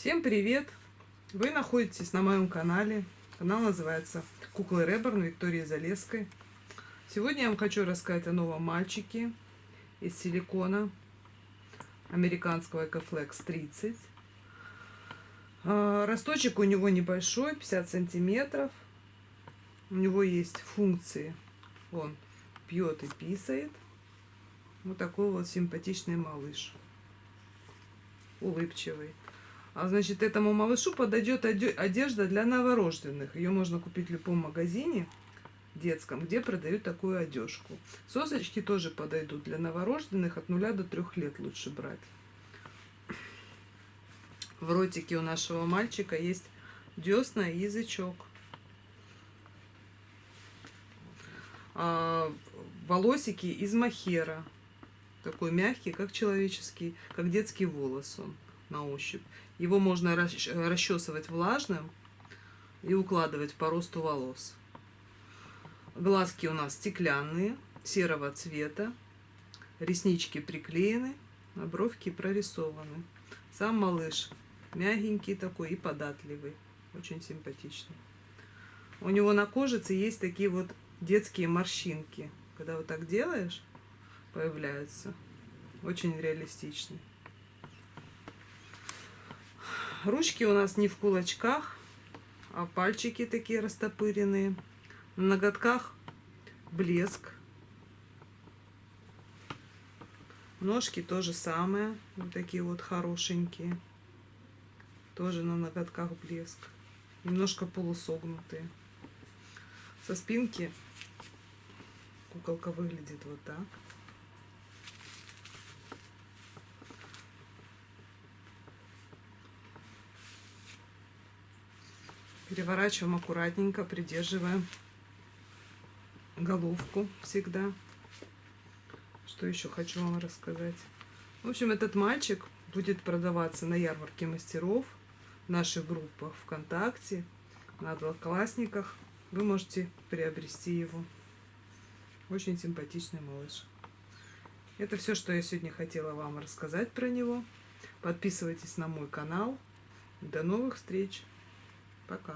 Всем привет! Вы находитесь на моем канале. Канал называется Куклы Реборн Виктории Залеской. Сегодня я вам хочу рассказать о новом мальчике из силикона американского Ecoflex 30. А, росточек у него небольшой, 50 сантиметров. У него есть функции. Он пьет и писает. Вот такой вот симпатичный малыш. Улыбчивый. А значит, этому малышу подойдет одежда для новорожденных. Ее можно купить в любом магазине детском, где продают такую одежку. Сосочки тоже подойдут для новорожденных от 0 до 3 лет лучше брать. В ротике у нашего мальчика есть десна и язычок. А, волосики из махера. Такой мягкий, как человеческий, как детский волос он на ощупь. Его можно расчесывать влажным и укладывать по росту волос. Глазки у нас стеклянные, серого цвета. Реснички приклеены, а бровки прорисованы. Сам малыш мягенький такой и податливый. Очень симпатичный. У него на кожице есть такие вот детские морщинки. Когда вот так делаешь, появляются. Очень реалистичный. Ручки у нас не в кулачках, а пальчики такие растопыренные. На ноготках блеск. Ножки тоже самое. Вот такие вот хорошенькие. Тоже на ноготках блеск. Немножко полусогнутые. Со спинки куколка выглядит вот так. Переворачиваем аккуратненько, придерживаем головку всегда. Что еще хочу вам рассказать. В общем, этот мальчик будет продаваться на ярмарке мастеров, в наших группах ВКонтакте, на одноклассниках. Вы можете приобрести его. Очень симпатичный малыш. Это все, что я сегодня хотела вам рассказать про него. Подписывайтесь на мой канал. До новых встреч! Пока.